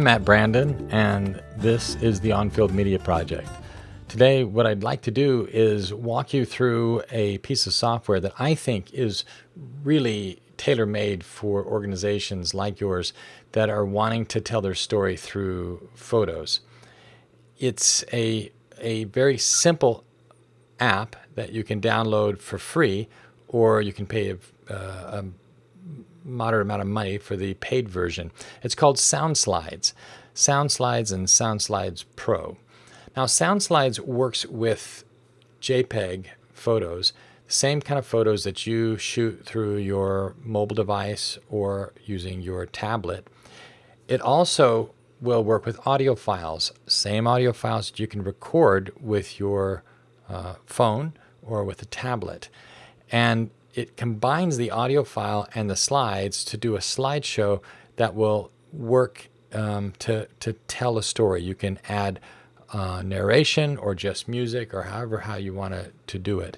I'm Matt Brandon, and this is the On-Field Media Project. Today, what I'd like to do is walk you through a piece of software that I think is really tailor-made for organizations like yours that are wanting to tell their story through photos. It's a, a very simple app that you can download for free, or you can pay a, uh, a moderate amount of money for the paid version. It's called SoundSlides, SoundSlides and SoundSlides Pro. Now, SoundSlides works with JPEG photos, same kind of photos that you shoot through your mobile device or using your tablet. It also will work with audio files, same audio files that you can record with your uh, phone or with a tablet. And it combines the audio file and the slides to do a slideshow that will work um, to, to tell a story. You can add uh, narration or just music or however how you want to, to do it.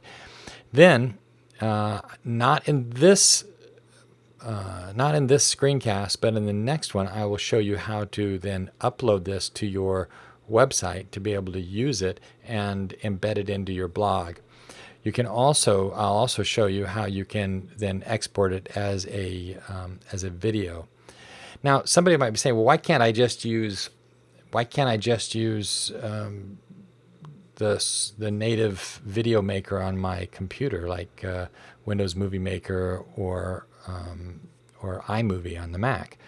Then, uh, not in this uh, not in this screencast, but in the next one, I will show you how to then upload this to your website to be able to use it and embed it into your blog. You can also, I'll also show you how you can then export it as a, um, as a video. Now, somebody might be saying, well, why can't I just use why can't I just use um, the, the native video maker on my computer, like uh, Windows Movie Maker or, um, or iMovie on the Mac?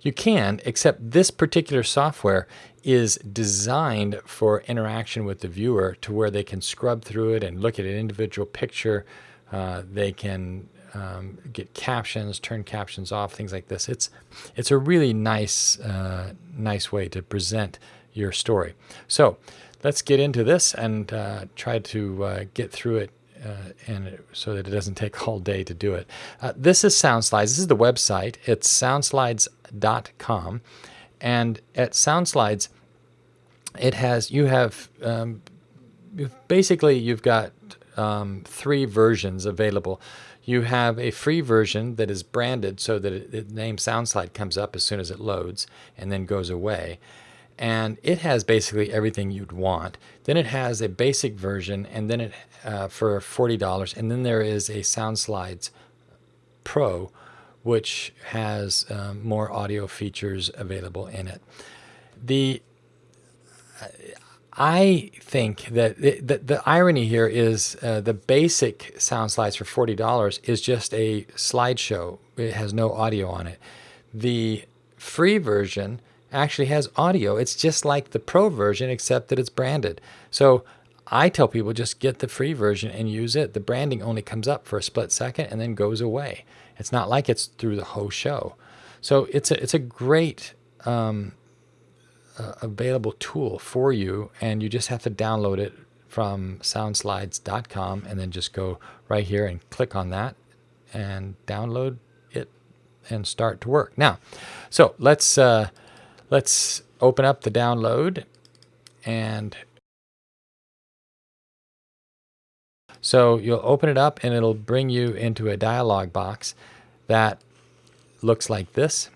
You can, except this particular software is designed for interaction with the viewer to where they can scrub through it and look at an individual picture. Uh, they can um, get captions, turn captions off, things like this. It's it's a really nice uh, nice way to present your story. So let's get into this and uh, try to uh, get through it. Uh, and so that it doesn't take all day to do it. Uh, this is SoundSlides. This is the website. It's soundslides.com, and at SoundSlides, it has you have um, basically you've got um, three versions available. You have a free version that is branded so that it, the name SoundSlide comes up as soon as it loads and then goes away. And it has basically everything you'd want. Then it has a basic version and then it uh, for $40. And then there is a SoundSlides Pro, which has um, more audio features available in it. The I think that the, the, the irony here is uh, the basic sound slides for $40 is just a slideshow. It has no audio on it. The free version actually has audio. It's just like the pro version, except that it's branded. So I tell people just get the free version and use it. The branding only comes up for a split second and then goes away. It's not like it's through the whole show. So it's a, it's a great um, uh, available tool for you, and you just have to download it from soundslides.com and then just go right here and click on that and download it and start to work. Now, so let's uh, let's open up the download and so you'll open it up and it'll bring you into a dialog box that looks like this.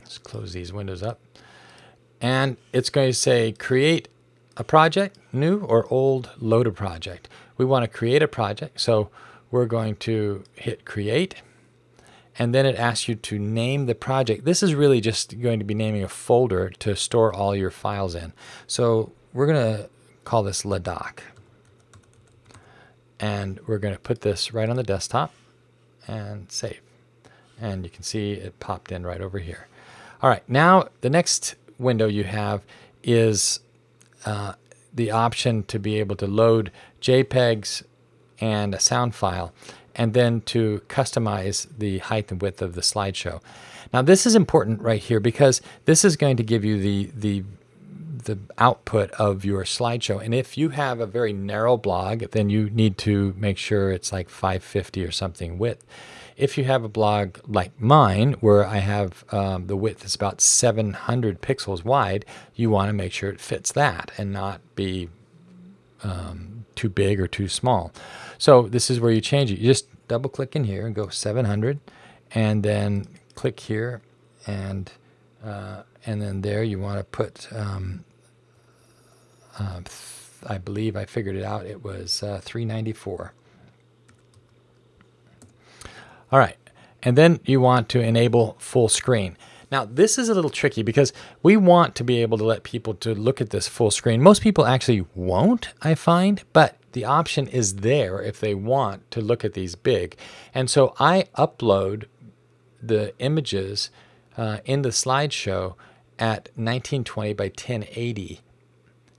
Let's close these windows up and it's going to say create a project, new or old, load a project. We want to create a project, so we're going to hit create, and then it asks you to name the project. This is really just going to be naming a folder to store all your files in. So we're going to call this Ladakh, and we're going to put this right on the desktop and save. And you can see it popped in right over here. All right, now the next window you have is uh, the option to be able to load JPEGs and a sound file and then to customize the height and width of the slideshow. Now this is important right here because this is going to give you the, the, the output of your slideshow. And if you have a very narrow blog, then you need to make sure it's like 550 or something width. If you have a blog like mine, where I have um, the width is about 700 pixels wide, you want to make sure it fits that and not be um, too big or too small. So this is where you change it. You just double click in here and go 700 and then click here and Uh, and then there you want to put, um, uh, I believe I figured it out, it was uh, 394. All right, and then you want to enable full screen. Now this is a little tricky because we want to be able to let people to look at this full screen. Most people actually won't, I find, but the option is there if they want to look at these big. And so I upload the images uh, in the slideshow at 1920 by 1080.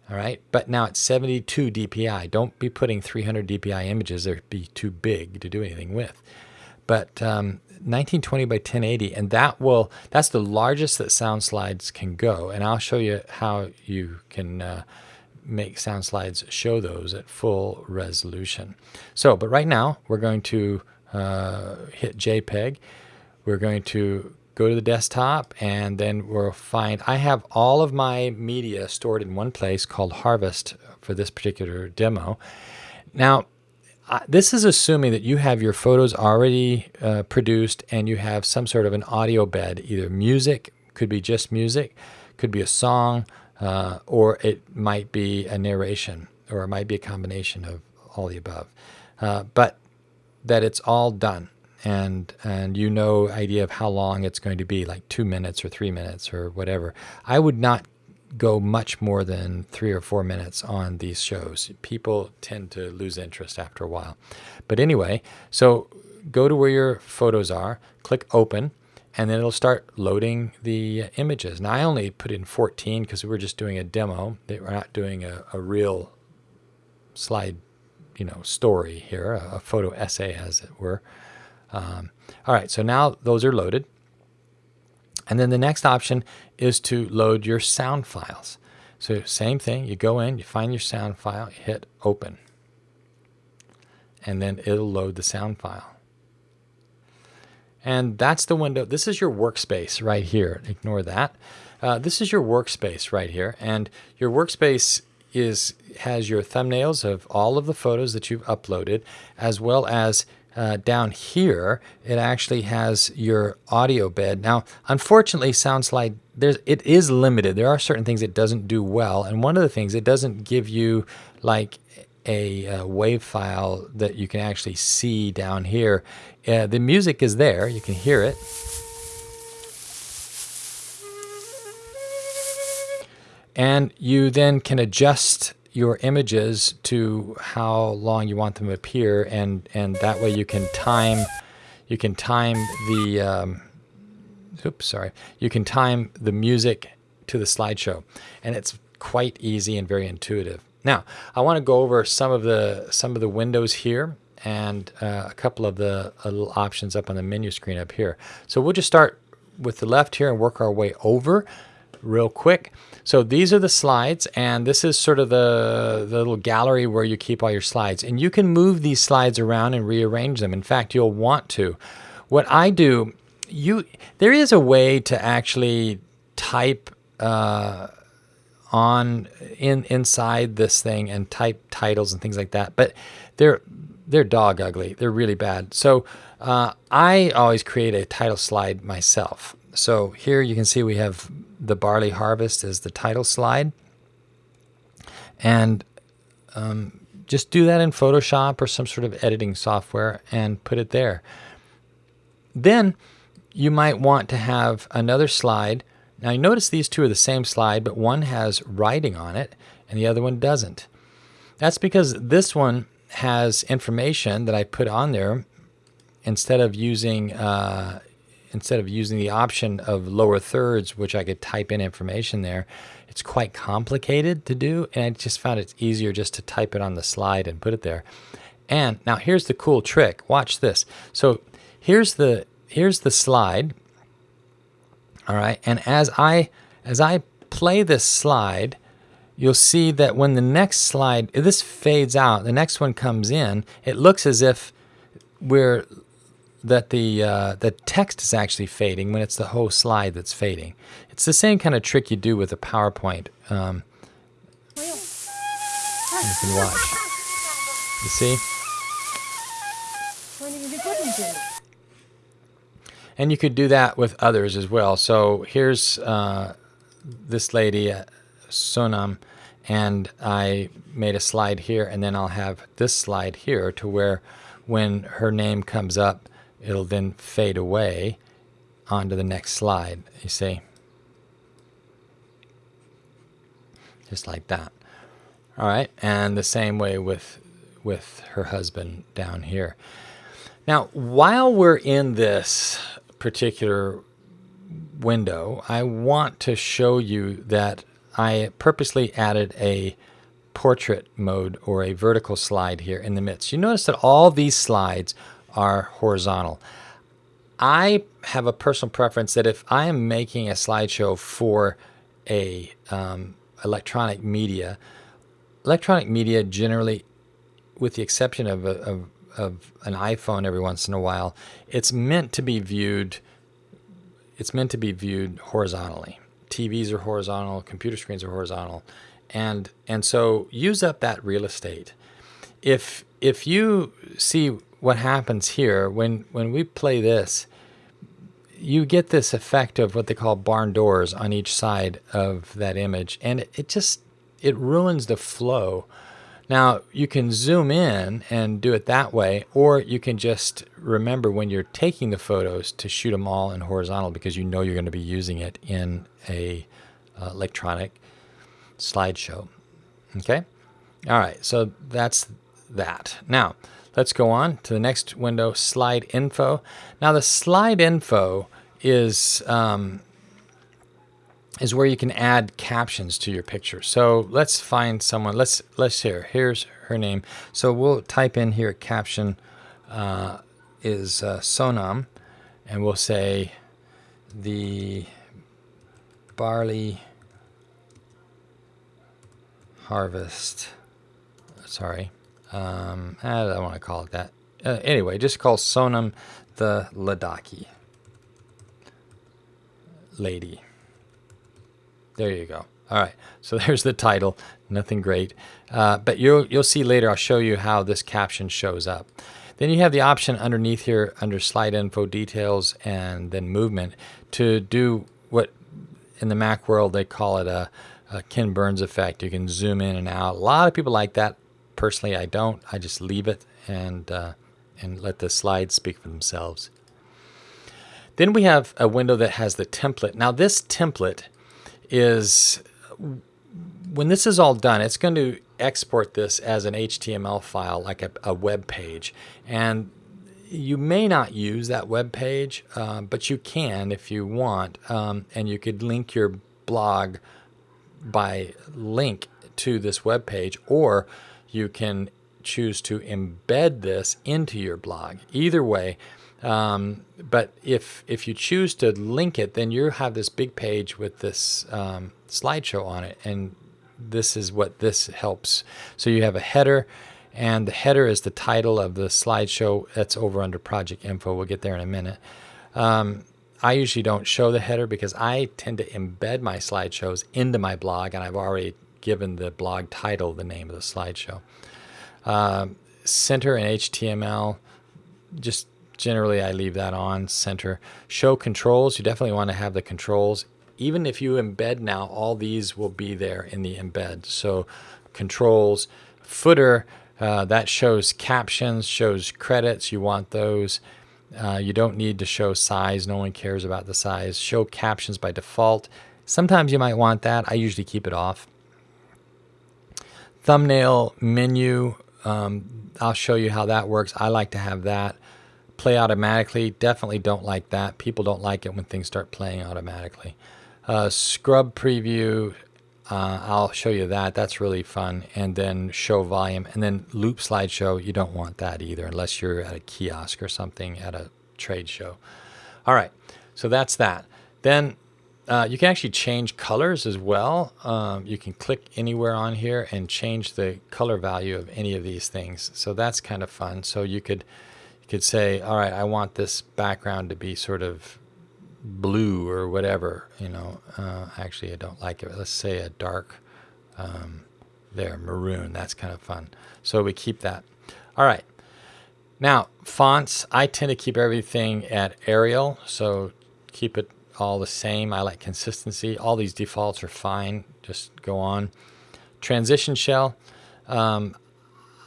All right, but now it's 72 DPI. Don't be putting 300 DPI images; they'd be too big to do anything with. But um, 1920 by 1080, and that will that's the largest that sound slides can go. And I'll show you how you can uh, make sound slides show those at full resolution. So, but right now we're going to uh, hit JPEG. We're going to go to the desktop and then we'll find, I have all of my media stored in one place called Harvest for this particular demo. Now, this is assuming that you have your photos already uh, produced and you have some sort of an audio bed, either music, could be just music, could be a song, uh, or it might be a narration, or it might be a combination of all the above. Uh, but that it's all done and and you know idea of how long it's going to be like two minutes or three minutes or whatever. I would not go much more than three or four minutes on these shows. People tend to lose interest after a while. But anyway so go to where your photos are click open and then it'll start loading the images. Now i only put in 14 because we were just doing a demo. We're not doing a, a real slide you know story here a, a photo essay as it were um, all right, so now those are loaded. And then the next option is to load your sound files. So same thing, you go in, you find your sound file, hit open. And then it'll load the sound file. And that's the window. This is your workspace right here. Ignore that. Uh, this is your workspace right here. And your workspace is has your thumbnails of all of the photos that you've uploaded, as well as uh, down here, it actually has your audio bed. Now, unfortunately, SoundSlide there's it is limited. There are certain things it doesn't do well, and one of the things it doesn't give you like a, a wave file that you can actually see down here. Uh, the music is there; you can hear it. And you then can adjust your images to how long you want them to appear, and and that way you can time you can time the um, oops sorry you can time the music to the slideshow, and it's quite easy and very intuitive. Now I want to go over some of the some of the windows here and uh, a couple of the uh, little options up on the menu screen up here. So we'll just start with the left here and work our way over real quick. So these are the slides, and this is sort of the, the little gallery where you keep all your slides. And you can move these slides around and rearrange them. In fact, you'll want to. What I do, you there is a way to actually type uh, on in inside this thing and type titles and things like that, but they're they're dog ugly. They're really bad. So uh, I always create a title slide myself. So here you can see we have the barley harvest as the title slide. And um, just do that in Photoshop or some sort of editing software and put it there. Then you might want to have another slide. Now you notice these two are the same slide, but one has writing on it and the other one doesn't. That's because this one has information that I put on there instead of using uh, instead of using the option of lower thirds, which I could type in information there, it's quite complicated to do. And I just found it's easier just to type it on the slide and put it there. And now here's the cool trick. Watch this. So here's the here's the slide. All right. And as I as I play this slide, you'll see that when the next slide this fades out, the next one comes in, it looks as if we're that the uh, the text is actually fading when it's the whole slide that's fading. It's the same kind of trick you do with a PowerPoint. Um, you can watch. You see? And you could do that with others as well. So here's uh, this lady, uh, Sonam, and I made a slide here, and then I'll have this slide here to where when her name comes up, it'll then fade away onto the next slide, you see. Just like that. All right, and the same way with with her husband down here. Now, while we're in this particular window, I want to show you that I purposely added a portrait mode or a vertical slide here in the midst. You notice that all these slides are horizontal. I have a personal preference that if I am making a slideshow for a um, electronic media, electronic media generally, with the exception of, a, of, of an iPhone every once in a while, it's meant to be viewed. It's meant to be viewed horizontally. TVs are horizontal, computer screens are horizontal, and and so use up that real estate. If if you see what happens here when when we play this, you get this effect of what they call barn doors on each side of that image, and it, just it ruins the flow. Now you can zoom in and do it that way, or you can just remember when you're taking the photos to shoot them all in horizontal because you know you're going to be using it in a uh, electronic slideshow. Okay? All right, so that's that. Now, let's go on to the next window, slide info. Now, the slide info is um, is where you can add captions to your picture. So let's find someone. Let's let's hear. Here's her name. So we'll type in here caption uh, is uh, Sonam, and we'll say the barley harvest. Sorry, um, I don't want to call it that. Uh, anyway, just call Sonam the Ladakhi lady. There you go. All right, so there's the title. Nothing great, uh, but you'll you'll see later. I'll show you how this caption shows up. Then you have the option underneath here under slide info details and then movement to do what in the Mac world they call it a uh, Ken Burns effect. You can zoom in and out. A lot of people like that. Personally, I don't. I just leave it and uh, and let the slides speak for themselves. Then we have a window that has the template. Now this template is, when this is all done, it's going to export this as an HTML file, like a, a web page. And you may not use that web page, uh, but you can if you want. Um, and you could link your blog by link to this web page, or you can choose to embed this into your blog. Either way, um, but if if you choose to link it, then you have this big page with this um, slideshow on it, and this is what this helps. So you have a header, and the header is the title of the slideshow. That's over under project info. We'll get there in a minute. Um, I usually don't show the header because I tend to embed my slideshows into my blog, and I've already given the blog title the name of the slideshow. Uh, center and HTML, just generally I leave that on center. Show controls, you definitely want to have the controls. Even if you embed now, all these will be there in the embed. So controls, footer, uh, that shows captions, shows credits, you want those. Uh, you don't need to show size. No one cares about the size. Show captions by default. Sometimes you might want that. I usually keep it off. Thumbnail menu. Um, I'll show you how that works. I like to have that. Play automatically. Definitely don't like that. People don't like it when things start playing automatically. Uh, scrub preview. Uh, I'll show you that. That's really fun. And then show volume. And then loop slideshow. You don't want that either unless you're at a kiosk or something at a trade show. All right. So that's that. Then uh, you can actually change colors as well. Um, you can click anywhere on here and change the color value of any of these things. So that's kind of fun. So you could you could say, all right, I want this background to be sort of blue or whatever, you know, uh, actually I don't like it. Let's say a dark, um, there, maroon, that's kind of fun. So we keep that. All right. Now, fonts, I tend to keep everything at Arial, so keep it all the same. I like consistency. All these defaults are fine. Just go on. Transition shell. Um,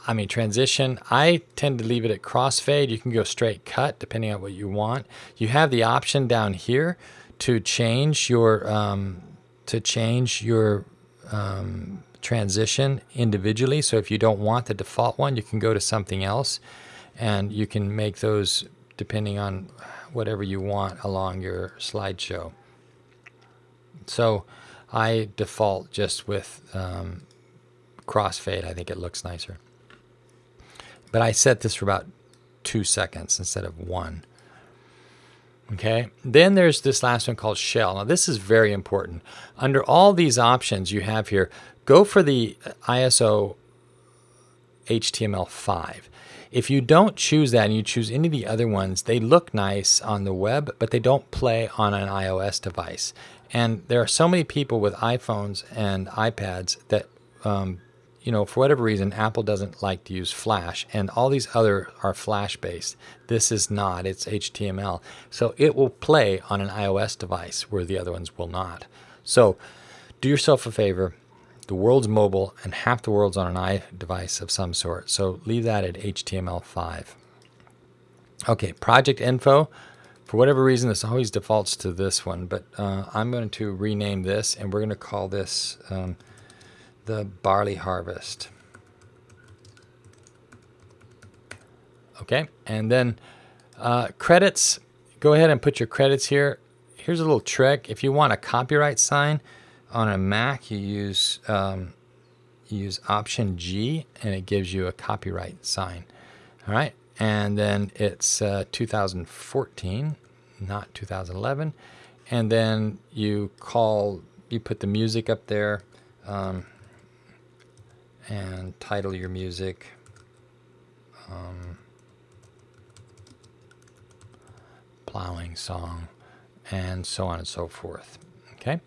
I mean, transition, I tend to leave it at crossfade. You can go straight cut depending on what you want. You have the option down here to change your um, to change your um, transition individually. So if you don't want the default one, you can go to something else and you can make those depending on whatever you want along your slideshow. So I default just with um, crossfade. I think it looks nicer. But I set this for about two seconds instead of one. Okay, then there's this last one called shell. Now this is very important. Under all these options you have here, go for the ISO HTML5. If you don't choose that and you choose any of the other ones, they look nice on the web, but they don't play on an iOS device. And there are so many people with iPhones and iPads that um, you know, for whatever reason, Apple doesn't like to use Flash, and all these other are Flash based. This is not, it's HTML. So it will play on an iOS device where the other ones will not. So do yourself a favor. The world's mobile, and half the world's on an iDevice of some sort. So leave that at HTML5. Okay, project info. For whatever reason, this always defaults to this one, but uh, I'm going to rename this, and we're going to call this. Um, the barley harvest. Okay, and then uh, credits, go ahead and put your credits here. Here's a little trick. If you want a copyright sign on a Mac, you use, um, you use Option G and it gives you a copyright sign. All right, and then it's uh, 2014, not 2011. And then you call, you put the music up there. Um, and title your music. Um, plowing song, and so on and so forth. Okay.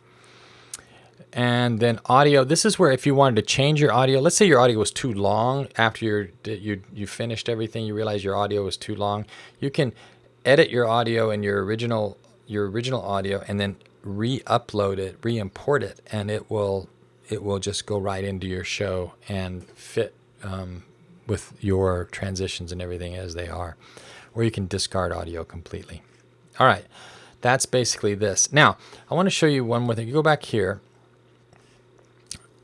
And then audio. This is where if you wanted to change your audio, let's say your audio was too long after you you you finished everything, you realize your audio was too long. You can edit your audio and your original your original audio and then re-upload it, re-import it, and it will it will just go right into your show and fit um, with your transitions and everything as they are. Or you can discard audio completely. All right, that's basically this. Now, I want to show you one more thing. You go back here.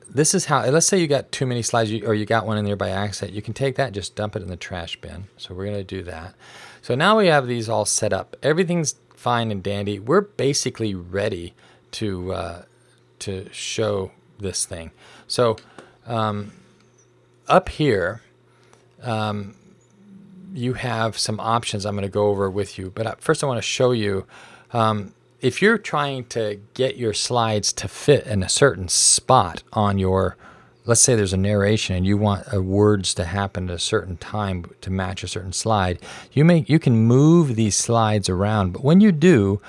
This is how, let's say you got too many slides or you got one in there by accident. You can take that just dump it in the trash bin. So we're going to do that. So now we have these all set up. Everything's fine and dandy. We're basically ready to, uh, to show this thing. So um, up here, um, you have some options I'm going to go over with you. But uh, first I want to show you, um, if you're trying to get your slides to fit in a certain spot on your, let's say there's a narration and you want uh, words to happen at a certain time to match a certain slide, you, may, you can move these slides around. But when you do,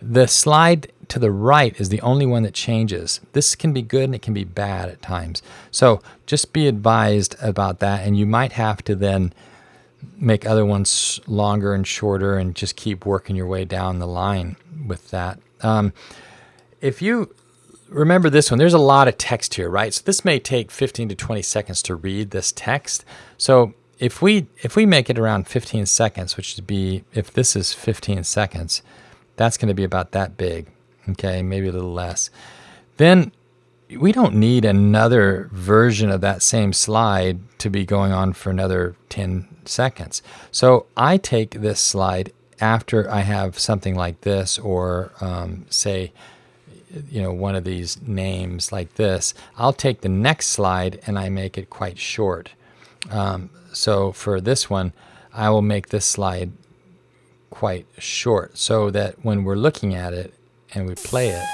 the slide to the right is the only one that changes. This can be good and it can be bad at times. So just be advised about that and you might have to then make other ones longer and shorter and just keep working your way down the line with that. Um, if you remember this one, there's a lot of text here, right? So this may take 15 to 20 seconds to read this text. So if we if we make it around 15 seconds, which would be if this is 15 seconds, that's going to be about that big okay, maybe a little less. Then we don't need another version of that same slide to be going on for another 10 seconds. So I take this slide after I have something like this or um, say, you know, one of these names like this, I'll take the next slide and I make it quite short. Um, so for this one, I will make this slide quite short so that when we're looking at it, and we play it,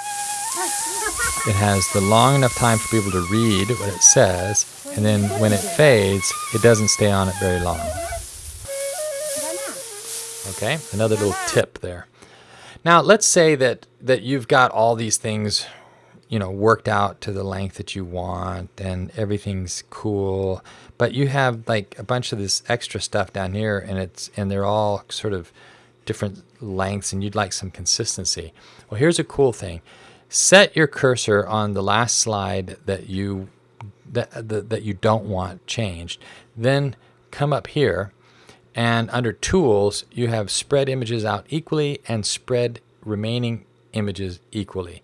it has the long enough time for people to read what it says, and then when it fades, it doesn't stay on it very long. Okay, another little tip there. Now, let's say that, that you've got all these things you know worked out to the length that you want and everything's cool but you have like a bunch of this extra stuff down here and it's and they're all sort of different lengths and you'd like some consistency. Well here's a cool thing. Set your cursor on the last slide that you that, that, that you don't want changed. Then come up here and under tools you have spread images out equally and spread remaining images equally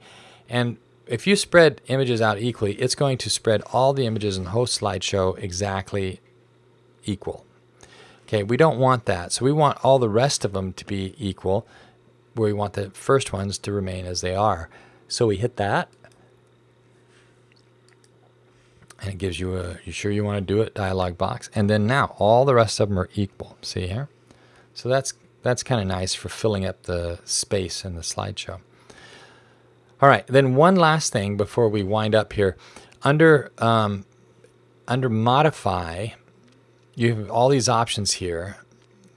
and if you spread images out equally, it's going to spread all the images in the host slideshow exactly equal. Okay, we don't want that. So we want all the rest of them to be equal, we want the first ones to remain as they are. So we hit that. And it gives you a, you sure you want to do it dialog box. And then now all the rest of them are equal. See here? So that's, that's kind of nice for filling up the space in the slideshow. All right, then one last thing before we wind up here. Under, um, under modify, you have all these options here.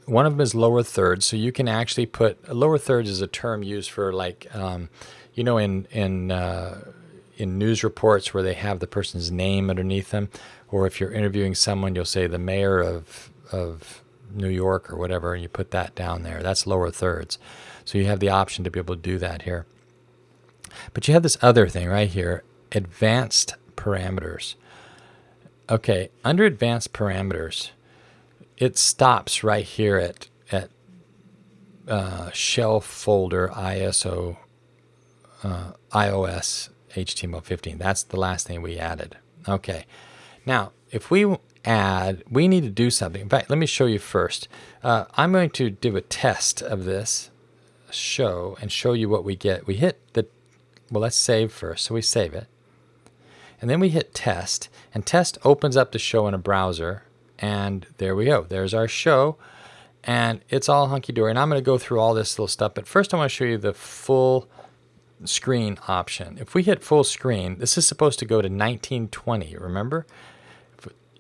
One of them is lower thirds, so you can actually put lower thirds is a term used for like, um, you know, in in uh, in news reports where they have the person's name underneath them, or if you're interviewing someone, you'll say the mayor of of New York or whatever, and you put that down there. That's lower thirds. So you have the option to be able to do that here. But you have this other thing right here, advanced parameters. Okay, under advanced parameters, it stops right here at, at uh, shell folder ISO uh, iOS HTML15. That's the last thing we added. Okay, now if we add, we need to do something. In fact, let me show you first. Uh, I'm going to do a test of this show and show you what we get. We hit the well, let's save first. So we save it. And then we hit test. And test opens up the show in a browser. And there we go. There's our show. And it's all hunky-dory. And I'm going to go through all this little stuff. But first I want to show you the full screen option. If we hit full screen, this is supposed to go to 1920, remember?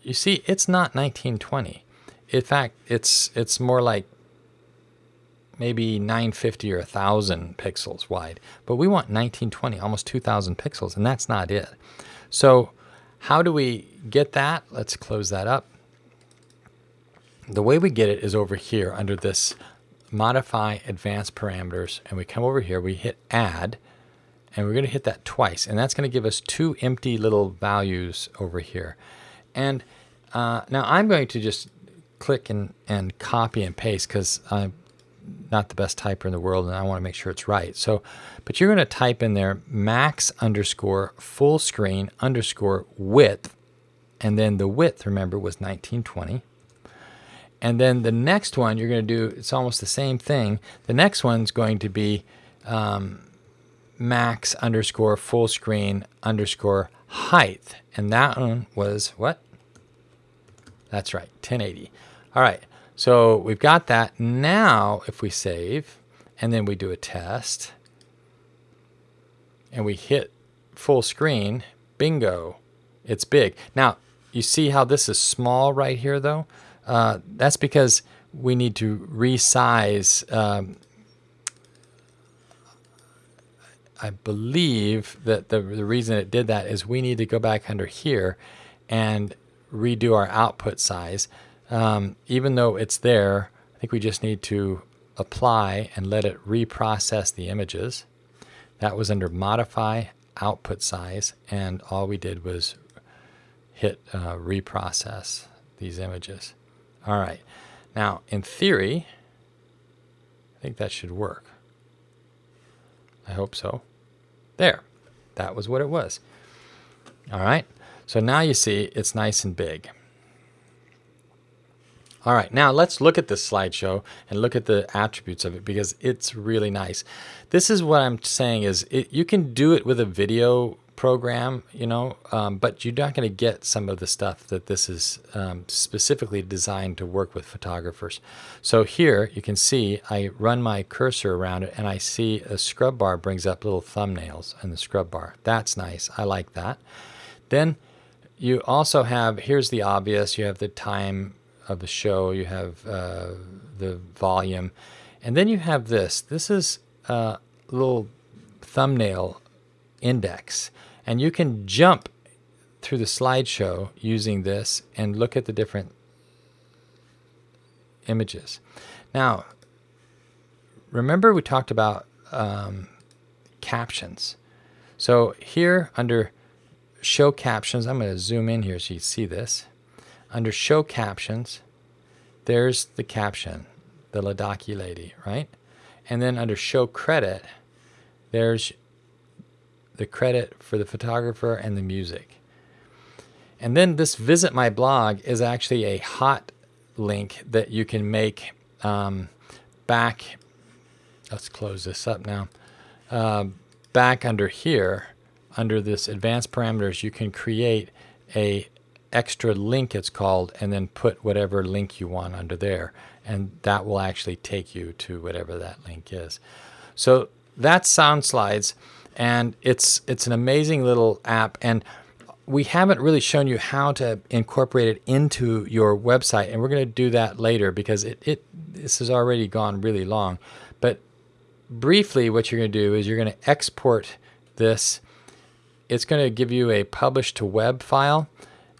You see, it's not 1920. In fact, it's it's more like maybe 950 or 1000 pixels wide, but we want 1920, almost 2000 pixels, and that's not it. So how do we get that? Let's close that up. The way we get it is over here under this modify advanced parameters, and we come over here, we hit add, and we're going to hit that twice, and that's going to give us two empty little values over here. And uh, now I'm going to just click and, and copy and paste because I'm not the best typer in the world and I want to make sure it's right. So, but you're going to type in there max underscore full screen underscore width. And then the width, remember, was 1920. And then the next one you're going to do, it's almost the same thing. The next one's going to be um, max underscore full screen underscore height. And that one was what? That's right, 1080. All right. So we've got that. Now, if we save and then we do a test and we hit full screen, bingo, it's big. Now, you see how this is small right here though? Uh, that's because we need to resize. Um, I believe that the, the reason it did that is we need to go back under here and redo our output size. Um, even though it's there, I think we just need to apply and let it reprocess the images. That was under modify output size and all we did was hit uh, reprocess these images. All right, now in theory, I think that should work. I hope so. There, that was what it was. All right, so now you see it's nice and big. All right, now let's look at this slideshow and look at the attributes of it because it's really nice. This is what I'm saying is it, you can do it with a video program, you know, um, but you're not going to get some of the stuff that this is um, specifically designed to work with photographers. So here you can see I run my cursor around it and I see a scrub bar brings up little thumbnails in the scrub bar. That's nice. I like that. Then you also have, here's the obvious, you have the time of the show, you have uh, the volume, and then you have this. This is a little thumbnail index. And you can jump through the slideshow using this and look at the different images. Now, remember we talked about um, captions. So here under show captions, I'm going to zoom in here so you see this. Under show captions, there's the caption, the Ladakhi lady, right? And then under show credit, there's the credit for the photographer and the music. And then this visit my blog is actually a hot link that you can make um, back. Let's close this up now. Uh, back under here, under this advanced parameters, you can create a extra link it's called and then put whatever link you want under there and that will actually take you to whatever that link is. So that's Sound Slides and it's it's an amazing little app and we haven't really shown you how to incorporate it into your website and we're going to do that later because it, it this has already gone really long. But briefly what you're going to do is you're going to export this. It's going to give you a publish to web file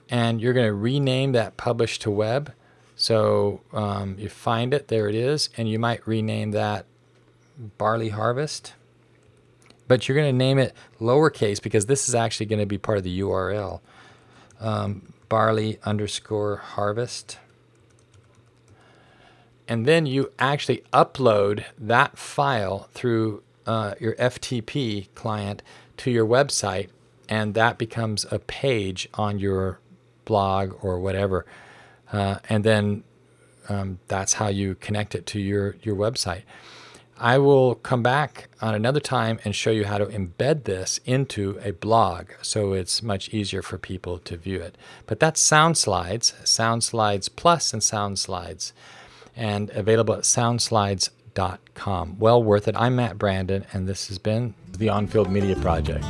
and you're going to rename that publish to web. So um, you find it there it is and you might rename that barley harvest but you're going to name it lowercase because this is actually going to be part of the URL. Um, barley underscore harvest. And then you actually upload that file through uh, your FTP client to your website, and that becomes a page on your blog or whatever. Uh, and then um, that's how you connect it to your, your website. I will come back on another time and show you how to embed this into a blog so it's much easier for people to view it. But that's Sound Slides, Sound Slides Plus and Sound Slides, and available at soundslides.com. Well worth it. I'm Matt Brandon, and this has been the On Field Media Project.